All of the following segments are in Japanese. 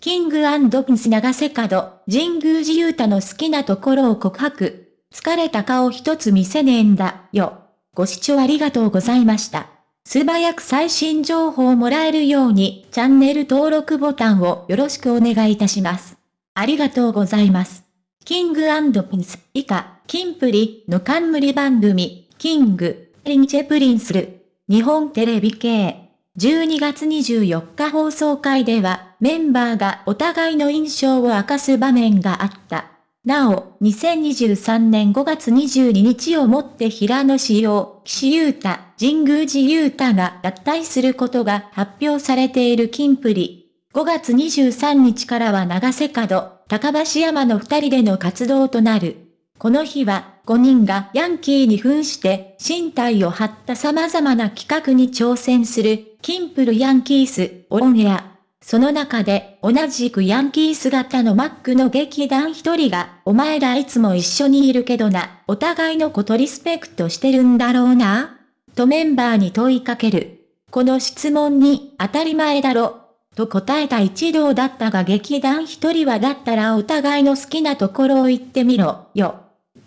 キングピンス長瀬角、神宮寺勇太の好きなところを告白。疲れた顔一つ見せねえんだ、よ。ご視聴ありがとうございました。素早く最新情報をもらえるように、チャンネル登録ボタンをよろしくお願いいたします。ありがとうございます。キングピンス、以下、キンプリの冠番組、キング、リンチェプリンスル、日本テレビ系。12月24日放送会では、メンバーがお互いの印象を明かす場面があった。なお、2023年5月22日をもって平野志陽、岸優太、神宮寺優太が脱退することが発表されている金プリ。5月23日からは長瀬角、高橋山の二人での活動となる。この日は、5人がヤンキーに扮して身体を張った様々な企画に挑戦する、キンプルヤンキース、オンエア。その中で、同じくヤンキー姿のマックの劇団一人が、お前らいつも一緒にいるけどな、お互いのことリスペクトしてるんだろうなとメンバーに問いかける。この質問に、当たり前だろ。と答えた一同だったが劇団一人はだったらお互いの好きなところを言ってみろ、よ。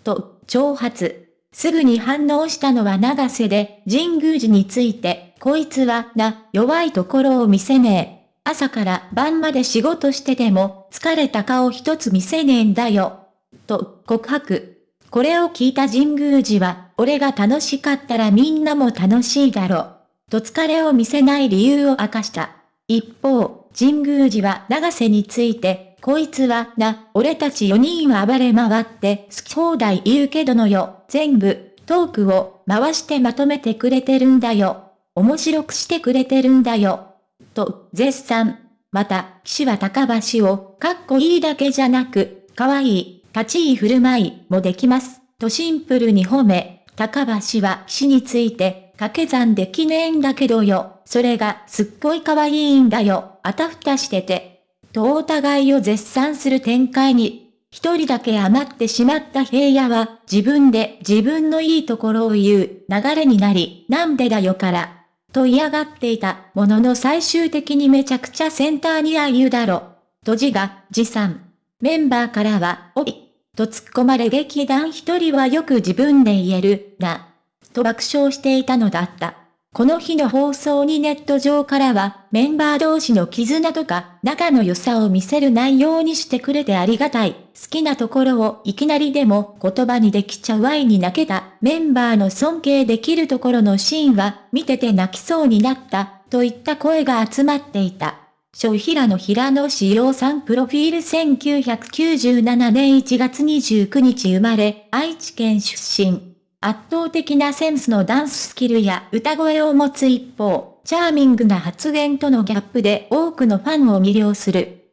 と、挑発。すぐに反応したのは長瀬で、神宮寺について、こいつは、な、弱いところを見せねえ。朝から晩まで仕事してても、疲れた顔一つ見せねえんだよ。と、告白。これを聞いた神宮寺は、俺が楽しかったらみんなも楽しいだろ。と疲れを見せない理由を明かした。一方、神宮寺は長瀬について、こいつはな、俺たち4人は暴れ回って好き放題言うけどのよ、全部、トークを回してまとめてくれてるんだよ。面白くしてくれてるんだよ。と、絶賛。また、騎士は高橋を、かっこいいだけじゃなく、かわいい、立ち居振る舞いもできます。とシンプルに褒め、高橋は騎士について、掛け算できねえんだけどよ。それがすっごい可愛いんだよ。あたふたしてて。とお互いを絶賛する展開に。一人だけ余ってしまった平野は自分で自分のいいところを言う流れになり、なんでだよからと嫌がっていたものの最終的にめちゃくちゃセンターにあゆだろ。と字が持参。メンバーからは、おい、と突っ込まれ劇団一人はよく自分で言える、な、と爆笑していたのだった。この日の放送にネット上からは、メンバー同士の絆とか、仲の良さを見せる内容にしてくれてありがたい。好きなところをいきなりでも言葉にできちゃう愛に泣けた。メンバーの尊敬できるところのシーンは、見てて泣きそうになった。といった声が集まっていた。小平野平野志陽さんプロフィール1997年1月29日生まれ、愛知県出身。圧倒的なセンスのダンススキルや歌声を持つ一方、チャーミングな発言とのギャップで多くのファンを魅了する。